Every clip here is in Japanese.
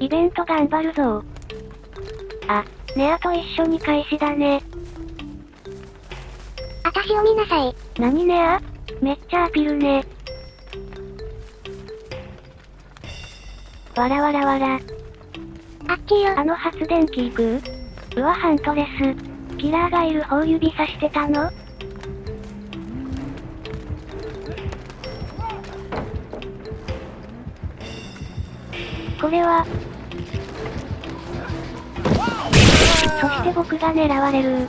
イベント頑張るぞあ、ネアと一緒に開始だね。あたしを見なさい。何ネア？めっちゃアピるね。わらわらわら。あっちよ。あの発電機行く？うわハントレス。キラーがいる方指さしてたの？これは。そして僕が狙われる。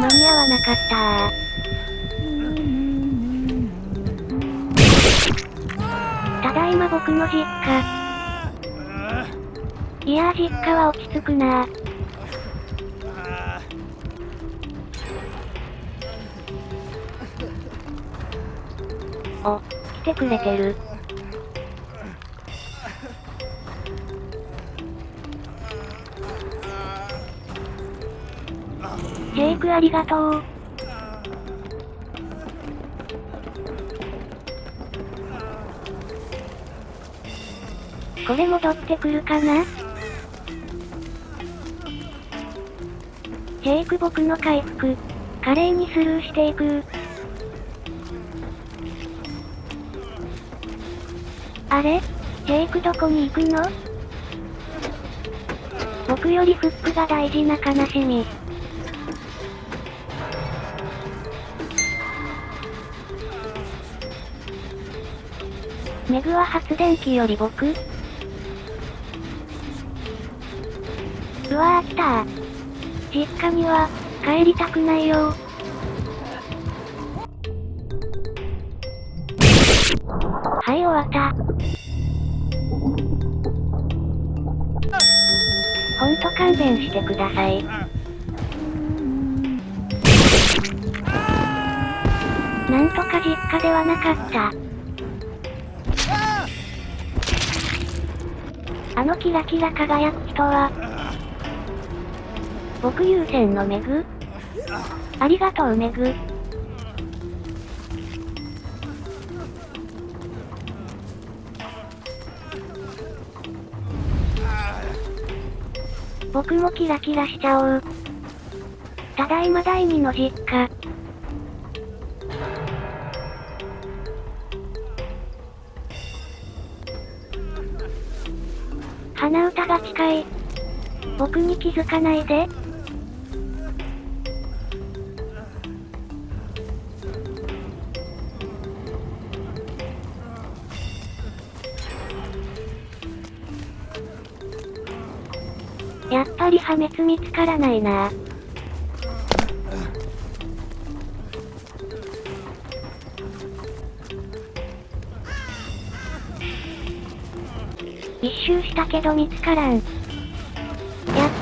間に合わなかったただいま僕の実家。いやー実家は落ち着くなーお、来てくれてる。ジェイクありがとう。これ戻ってくるかな？ジェイク僕の回復、華麗にスルーしていく。あれ？ジェイクどこに行くの？僕よりフックが大事な悲しみ。メグは発電機より僕？うわー来た。実家には、帰りたくないよ。は勘弁してください。なんとか実家ではなかった。あのキラキラ輝く人は、僕優先のメグありがとうメグ。僕もキラキラしちゃおう。ただいま第二の実家。鼻歌が近い。僕に気づかないで。やっぱり破滅見つからないな一周したけど見つからん。やっ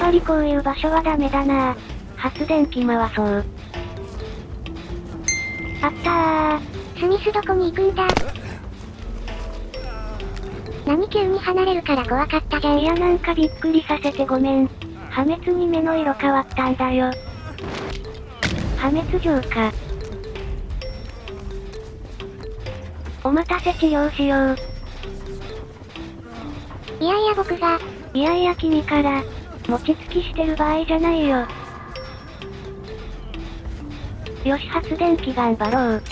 ぱりこういう場所はダメだな発電機回そう。あったー。スミスどこに行くんだ何急に離れるから怖かったじゃん。いやなんかびっくりさせてごめん。破滅に目の色変わったんだよ。破滅状か。お待たせ治療しよう。いやいや僕が、いやいや君から、餅つきしてる場合じゃないよ。よし発電機頑張ろう。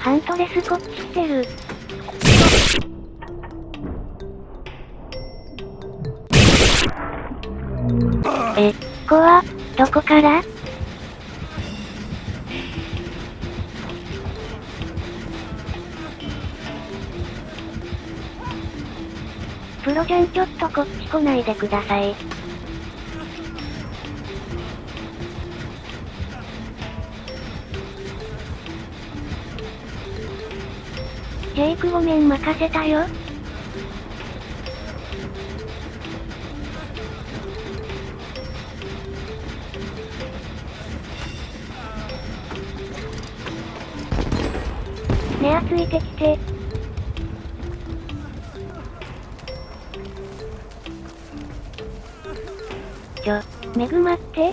ハントレスこっち来てる。え、こは、どこから？プロちゃんちょっとこっち来ないでください。ジェイクごめん任せたよ。エついてきて。ちょ、めぐまって。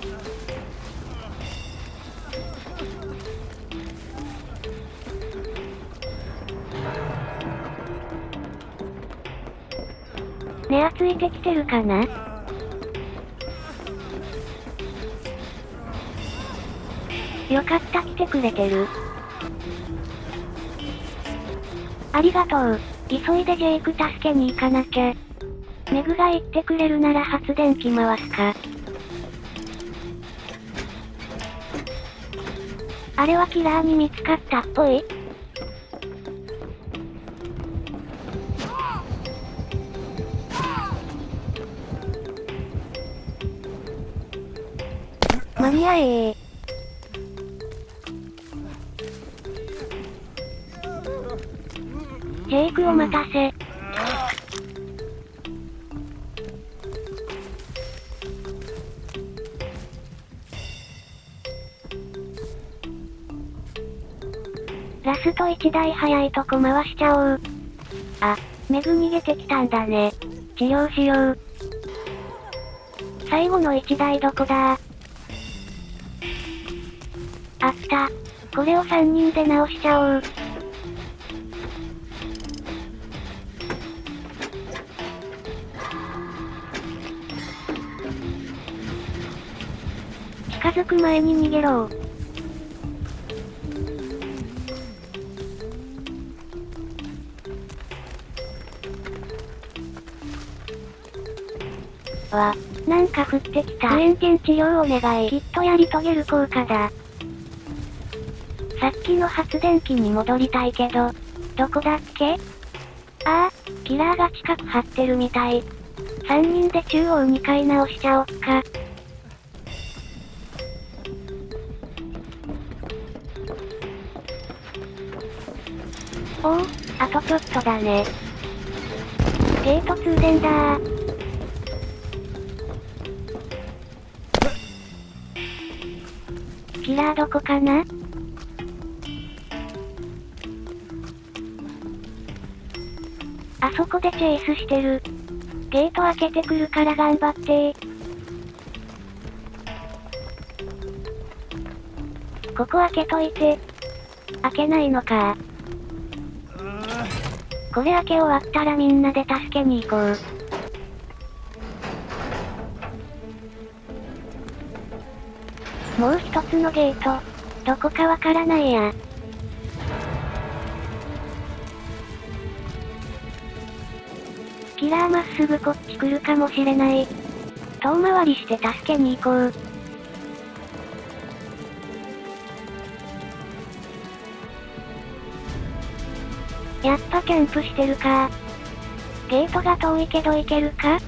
ねあついてきてるかな？よかった来てくれてる。ありがとう。急いでジェイク助けに行かなきゃ。メグが言ってくれるなら発電機回すか。あれはキラーに見つかったっぽい？間に合えジェイクを待たせ。ラスト1台早いとこ回しちゃおう。あ、メグ逃げてきたんだね。治療しよう。最後の1台どこだ？あった。これを3人で直しちゃおう。づく前に逃げろわ、なんか降ってきた。クエンテン治療お願い。きっとやり遂げる効果だ。さっきの発電機に戻りたいけど、どこだっけ？ああ、キラーが近く張ってるみたい。3人で中央2回直しちゃおっか。おお、あとちょっとだね。ゲート通電だ。キラーどこかな？あそこでチェイスしてる。ゲート開けてくるから頑張ってここ開けといて。開けないのかこれ開け終わったらみんなで助けに行こう。もう一つのゲート。どこかわからないや。キラーまっすぐこっち来るかもしれない。遠回りして助けに行こう。やっぱキャンプしてるか。ゲートが遠いけど行けるか？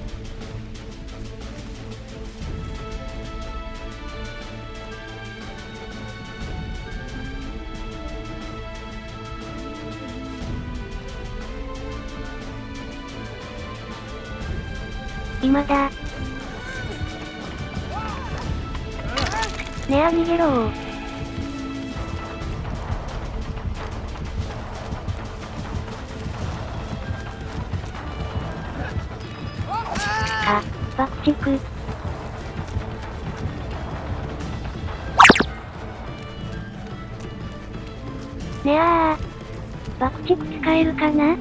今だ。ねあ逃げろあ、爆竹。ねあー。爆竹使えるかな？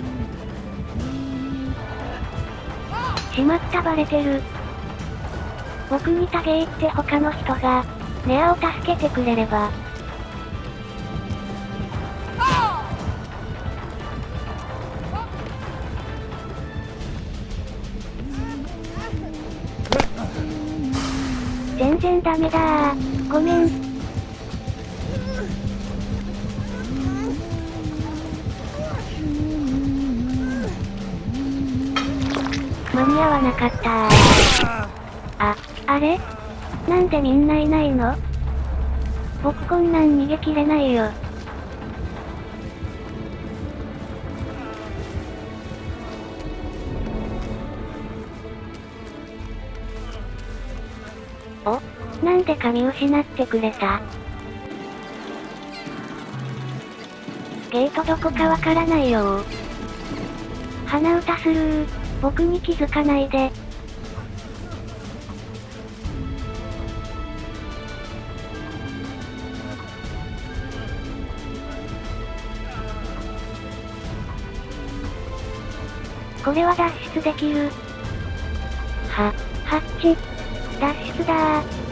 しまったバレてる。僕にタゲ行って他の人が、ネアを助けてくれれば。然ダメだー。ごめん。間に合わなかったー。あ、あれ？なんでみんないないの？僕こんなん逃げきれないよ。お、なんで髪失ってくれた？ゲートどこかわからないよー。鼻歌スルー、僕に気づかないで。これは脱出できる。は、ハッチ。脱出だー。